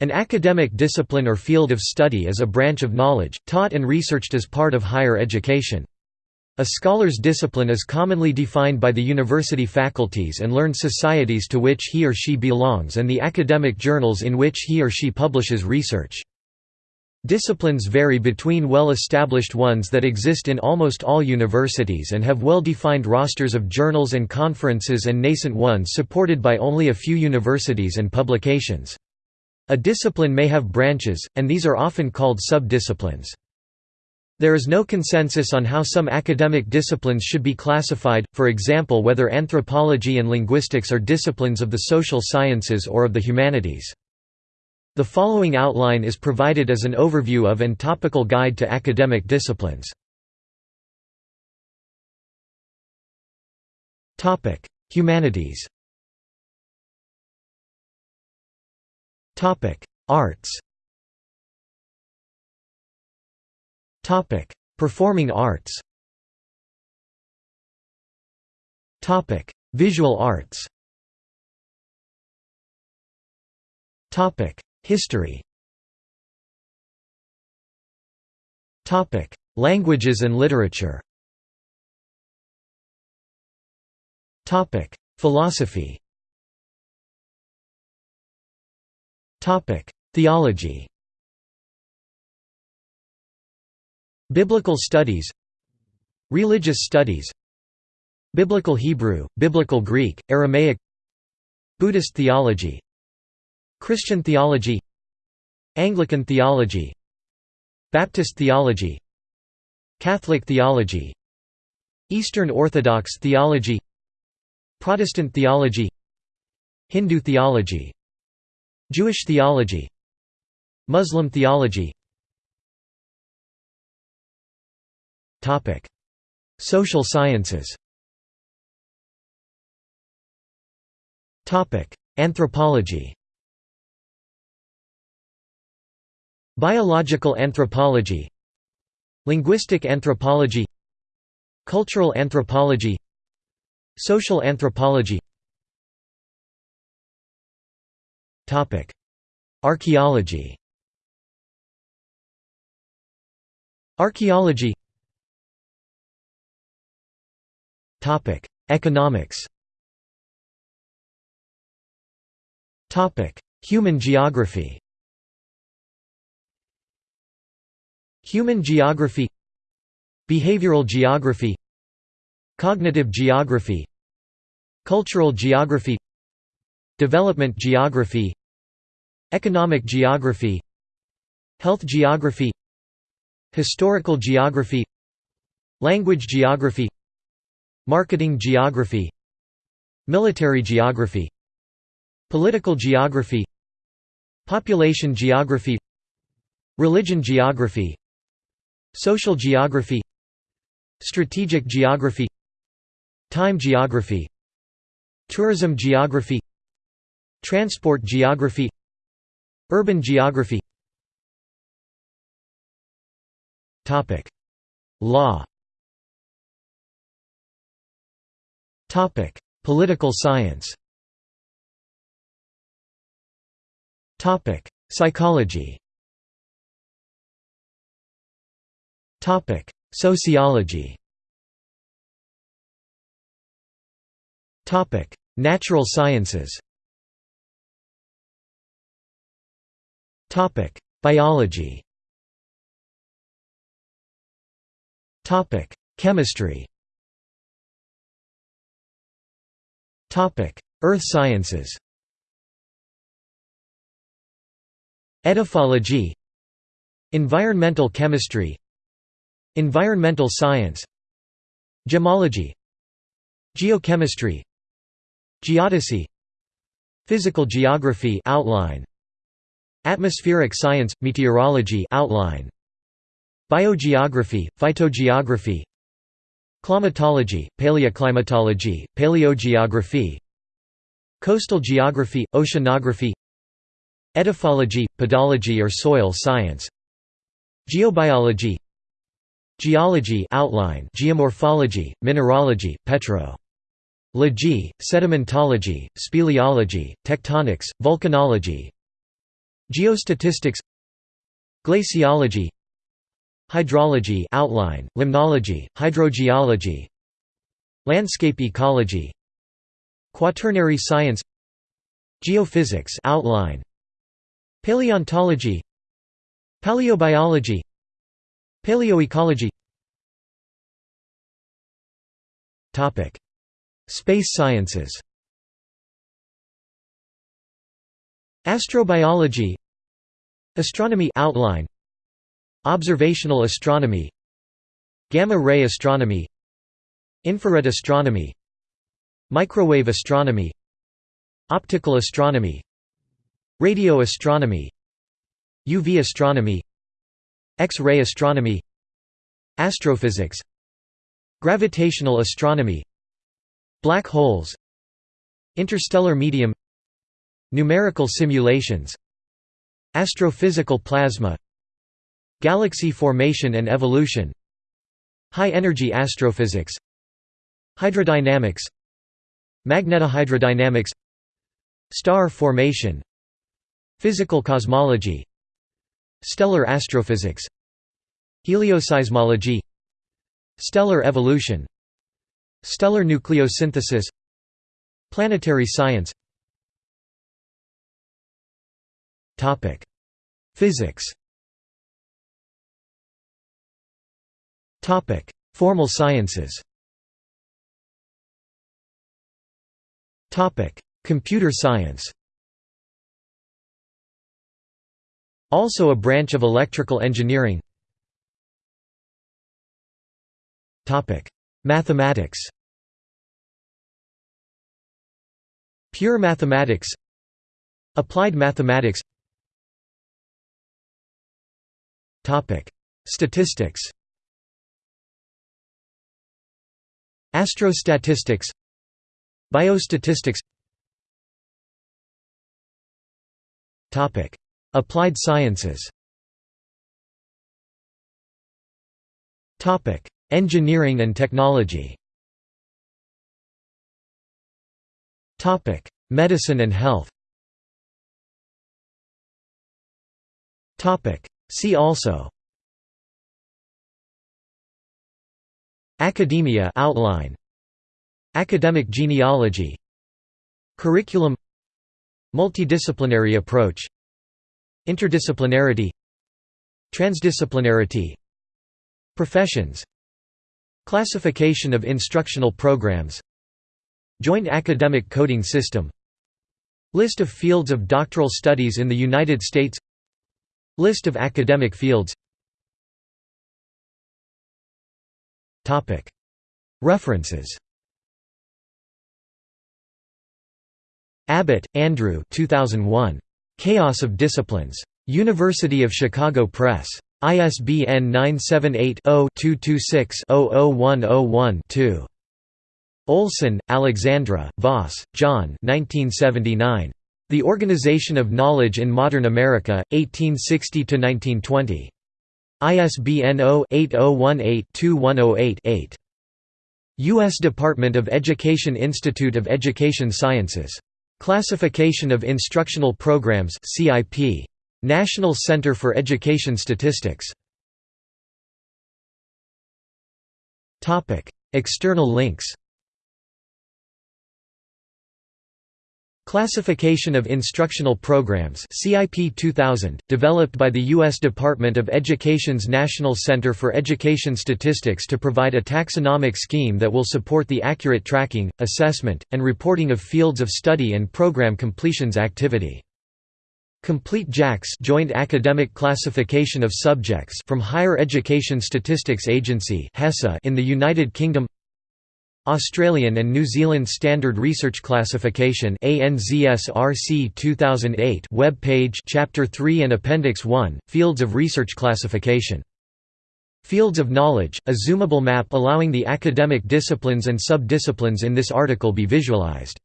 An academic discipline or field of study is a branch of knowledge, taught and researched as part of higher education. A scholar's discipline is commonly defined by the university faculties and learned societies to which he or she belongs and the academic journals in which he or she publishes research. Disciplines vary between well-established ones that exist in almost all universities and have well-defined rosters of journals and conferences and nascent ones supported by only a few universities and publications. A discipline may have branches, and these are often called sub-disciplines. There is no consensus on how some academic disciplines should be classified, for example whether anthropology and linguistics are disciplines of the social sciences or of the humanities. The following outline is provided as an overview of and topical guide to academic disciplines. Humanities Topic: Arts. Topic: Performing arts. Topic: Visual arts. Topic: History. Topic: Languages and literature. Topic: Philosophy. Theology Biblical studies Religious studies Biblical Hebrew, Biblical Greek, Aramaic Buddhist theology Christian theology Anglican theology Baptist theology Catholic theology Eastern Orthodox theology Protestant theology Hindu theology Jewish theology Muslim theology. Social sciences. Anthropology. Biological anthropology. Linguistic anthropology. Cultural anthropology. Social anthropology Topic: Archaeology. Archaeology. Topic: Economics. Topic: Human geography. Human geography Behavioral geography Cognitive geography Cultural geography Development geography Economic geography Health geography Historical geography Language geography Marketing geography Military geography Political geography Population geography Religion geography Social geography Strategic geography Time geography Tourism geography Transport geography Urban geography. Law. Political science. Psychology. Sociology. Natural sciences Biology. Topic: Chemistry. Topic: Earth sciences. Edaphology. Environmental chemistry. Environmental science. Gemology. Geochemistry. Geodesy. Physical geography outline Atmospheric science, meteorology outline. Biogeography, phytogeography. Climatology, paleoclimatology, paleogeography. Coastal geography, oceanography. Edaphology, pedology or soil science. Geobiology. Geology outline, geomorphology, mineralogy, petro. Logy, sedimentology, speleology, tectonics, volcanology Geostatistics Glaciology Hydrology outline, limnology, hydrogeology Landscape ecology Quaternary science Geophysics outline Paleontology Paleobiology Paleoecology. Topic Space sciences Astrobiology Astronomy outline Observational astronomy Gamma-ray astronomy Infrared astronomy Microwave astronomy Optical astronomy Radio astronomy UV astronomy X-ray astronomy Astrophysics Gravitational astronomy Black holes Interstellar medium Numerical simulations Astrophysical plasma Galaxy formation and evolution High-energy astrophysics Hydrodynamics Magnetohydrodynamics Star formation Physical cosmology Stellar astrophysics Helioseismology Stellar evolution Stellar nucleosynthesis Planetary science Physics. Topic: Formal sciences. Topic: Computer science. Also a branch of electrical engineering. Topic: Mathematics. Pure mathematics. Applied mathematics Statistics Astrostatistics Biostatistics Applied sciences Engineering and technology Medicine and health See also Academia outline Academic genealogy Curriculum Multidisciplinary approach Interdisciplinarity Transdisciplinarity Professions Classification of instructional programs Joint Academic Coding System List of fields of doctoral studies in the United States List of academic fields References Abbott, Andrew 2001. Chaos of Disciplines. University of Chicago Press. ISBN 978-0-226-00101-2. Oleson, Alexandra, Voss, John The Organization of Knowledge in Modern America, 1860–1920. ISBN 0-8018-2108-8. U.S. Department of Education Institute of Education Sciences. Classification of Instructional Programs CIP. National Center for Education Statistics External links Classification of Instructional Programs CIP 2000, developed by the U.S. Department of Education's National Center for Education Statistics to provide a taxonomic scheme that will support the accurate tracking, assessment, and reporting of fields of study and program completions activity. Complete JACS Joint Academic Classification of Subjects from Higher Education Statistics Agency in the United Kingdom Australian and New Zealand Standard Research Classification ANZSRC 2008 web page Chapter 3 and Appendix 1 Fields of Research Classification. Fields of Knowledge a zoomable map allowing the academic disciplines and sub-disciplines in this article be visualized